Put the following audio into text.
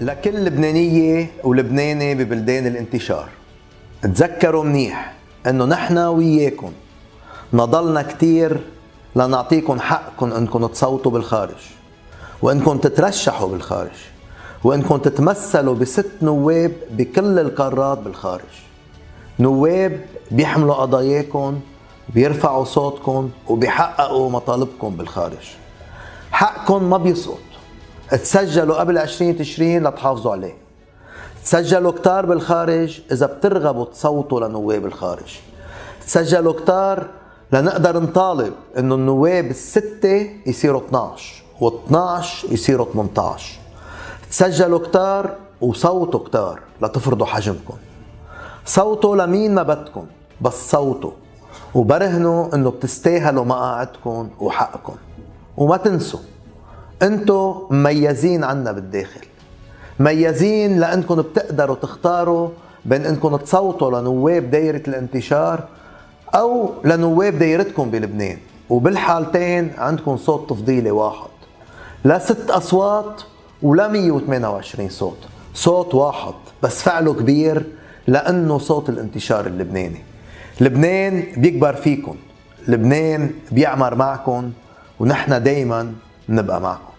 لكل لبنانية ولبناني ببلدان الانتشار. تذكروا منيح إنه نحن وياكم نضلنا كتير لنعطيكم حقكم إنكم تصوتوا بالخارج وإنكم تترشحوا بالخارج وإنكم تتمثلوا بست نواب بكل القارات بالخارج. نواب بيحملوا قضاياكم بيرفعوا صوتكم وبيحققوا مطالبكم بالخارج. حقكم ما بيسقط تسجلوا قبل 20 تشرين لتحافظوا عليه. تسجلوا كتار بالخارج إذا بترغبوا تصوتوا لنواب الخارج. تسجلوا كتار لنقدر نطالب إنه النواب الستة يصيروا 12 و12 يصيروا 18 تسجلوا كتار وصوتوا كتار لتفرضوا حجمكم. صوتوا لمين ما بدكم بس صوتوا. وبرهنوا إنه بتستاهلوا مقاعدكم وحقكم. وما تنسوا انتو مميزين عنا بالداخل. مميزين لانكم بتقدروا تختاروا بين انكم تصوتوا لنواب دايرة الانتشار أو لنواب دايرتكم بلبنان. وبالحالتين عندكم صوت تفضيلي واحد. لا ست اصوات ولا 128 صوت. صوت واحد بس فعله كبير لأنه صوت الانتشار اللبناني. لبنان بيكبر فيكم. لبنان بيعمر معكم ونحن دايما نبقى معكم.